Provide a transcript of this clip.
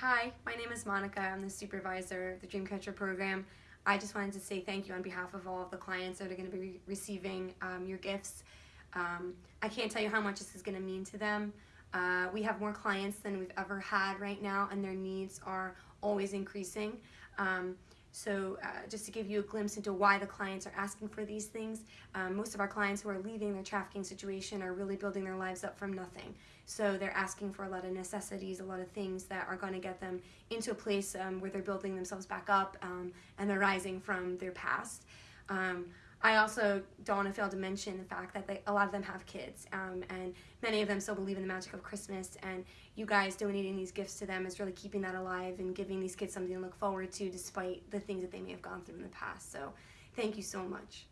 Hi, my name is Monica. I'm the supervisor of the Dreamcatcher program. I just wanted to say thank you on behalf of all of the clients that are going to be re receiving um, your gifts. Um, I can't tell you how much this is going to mean to them. Uh, we have more clients than we've ever had right now and their needs are always increasing. Um, so uh, just to give you a glimpse into why the clients are asking for these things, um, most of our clients who are leaving their trafficking situation are really building their lives up from nothing. So they're asking for a lot of necessities, a lot of things that are going to get them into a place um, where they're building themselves back up um, and they're rising from their past. Um, I also don't want to fail to mention the fact that they, a lot of them have kids, um, and many of them still believe in the magic of Christmas. And you guys donating these gifts to them is really keeping that alive and giving these kids something to look forward to, despite the things that they may have gone through in the past. So, thank you so much.